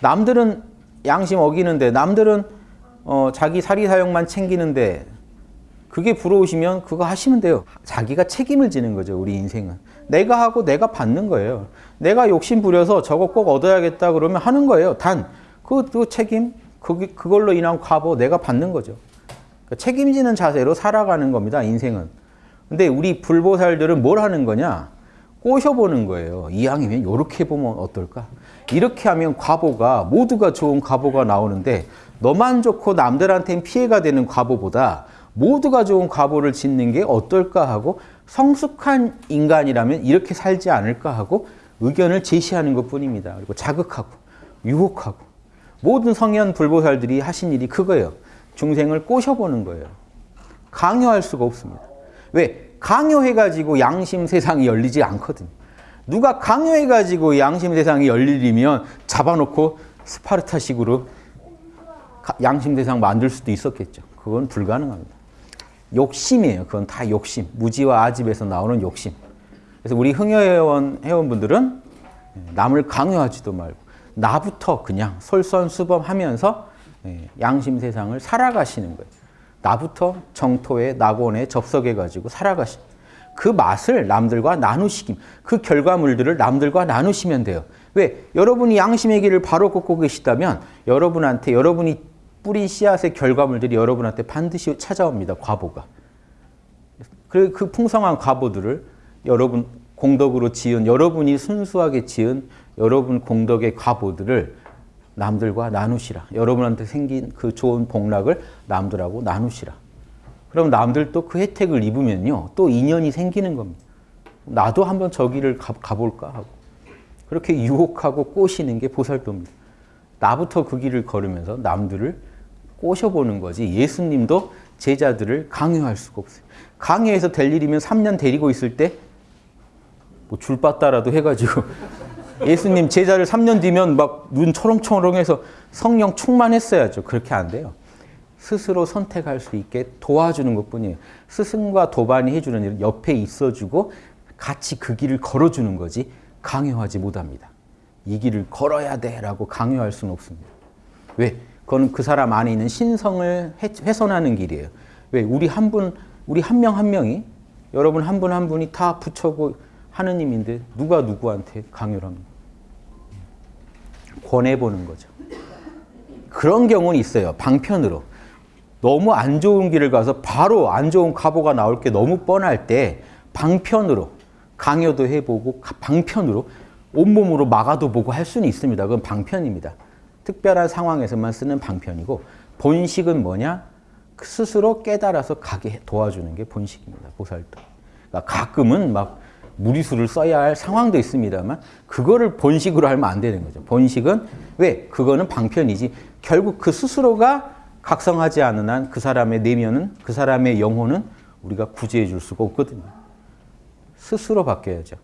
남들은 양심 어기는데 남들은 어, 자기 사리사욕만 챙기는데 그게 부러우시면 그거 하시면 돼요. 자기가 책임을 지는 거죠. 우리 인생은. 내가 하고 내가 받는 거예요. 내가 욕심 부려서 저거 꼭 얻어야겠다 그러면 하는 거예요. 단, 그, 그 책임, 그, 그걸로 인한 과보 내가 받는 거죠. 그러니까 책임지는 자세로 살아가는 겁니다. 인생은. 근데 우리 불보살들은 뭘 하는 거냐? 꼬셔보는 거예요. 이왕이면 이렇게 보면 어떨까? 이렇게 하면 과보가 모두가 좋은 과보가 나오는데 너만 좋고 남들한테는 피해가 되는 과보보다 모두가 좋은 과보를 짓는 게 어떨까 하고 성숙한 인간이라면 이렇게 살지 않을까 하고 의견을 제시하는 것 뿐입니다. 그리고 자극하고 유혹하고 모든 성현 불보살들이 하신 일이 그거예요. 중생을 꼬셔보는 거예요. 강요할 수가 없습니다. 왜? 강요해가지고 양심 세상이 열리지 않거든요. 누가 강요해가지고 양심 세상이 열리려면 잡아놓고 스파르타식으로 양심 세상 만들 수도 있었겠죠. 그건 불가능합니다. 욕심이에요. 그건 다 욕심. 무지와 아집에서 나오는 욕심. 그래서 우리 흥여회원 회원분들은 남을 강요하지도 말고 나부터 그냥 솔선수범하면서 양심 세상을 살아가시는 거예요. 나부터 정토에 낙원에 접속해 가지고 살아가시. 그 맛을 남들과 나누시기. 그 결과물들을 남들과 나누시면 돼요. 왜? 여러분이 양심의 길을 바로 걷고 계시다면 여러분한테 여러분이 뿌린 씨앗의 결과물들이 여러분한테 반드시 찾아옵니다. 과보가. 그, 그 풍성한 과보들을 여러분 공덕으로 지은 여러분이 순수하게 지은 여러분 공덕의 과보들을 남들과 나누시라. 여러분한테 생긴 그 좋은 복락을 남들하고 나누시라. 그럼 남들도 그 혜택을 입으면요. 또 인연이 생기는 겁니다. 나도 한번 저기를 가, 가볼까 하고. 그렇게 유혹하고 꼬시는 게 보살도입니다. 나부터 그 길을 걸으면서 남들을 꼬셔보는 거지 예수님도 제자들을 강요할 수가 없어요. 강요해서 될 일이면 3년 데리고 있을 때 뭐 줄바따라도 해가지고 예수님 제자를 3년 뒤면 막 눈 초롱초롱해서 성령 충만했어야죠. 그렇게 안 돼요. 스스로 선택할 수 있게 도와주는 것뿐이에요. 스승과 도반이 해주는 일은 옆에 있어주고 같이 그 길을 걸어주는 거지 강요하지 못합니다. 이 길을 걸어야 돼 라고 강요할 수는 없습니다. 왜? 그거는 그 사람 안에 있는 신성을 훼손하는 길이에요. 왜? 우리 한 분, 우리 한 명한 명이 여러분 한 분한 분이 다 부처고 하느님인데 누가 누구한테 강요를 합니까? 권해보는 거죠. 그런 경우는 있어요. 방편으로. 너무 안 좋은 길을 가서 바로 안 좋은 가보가 나올 게 너무 뻔할 때 방편으로 강요도 해보고 방편으로 온몸으로 막아도 보고 할 수는 있습니다. 그건 방편입니다. 특별한 상황에서만 쓰는 방편이고 본식은 뭐냐? 스스로 깨달아서 가게 도와주는 게 본식입니다. 보살도. 그러니까 가끔은 막 무리수를 써야 할 상황도 있습니다만 그거를 본식으로 하면 안 되는 거죠. 본식은 왜? 그거는 방편이지. 결국 그 스스로가 각성하지 않은 한 그 사람의 내면은 그 사람의 영혼은 우리가 구제해 줄 수가 없거든요. 스스로 바뀌어야죠.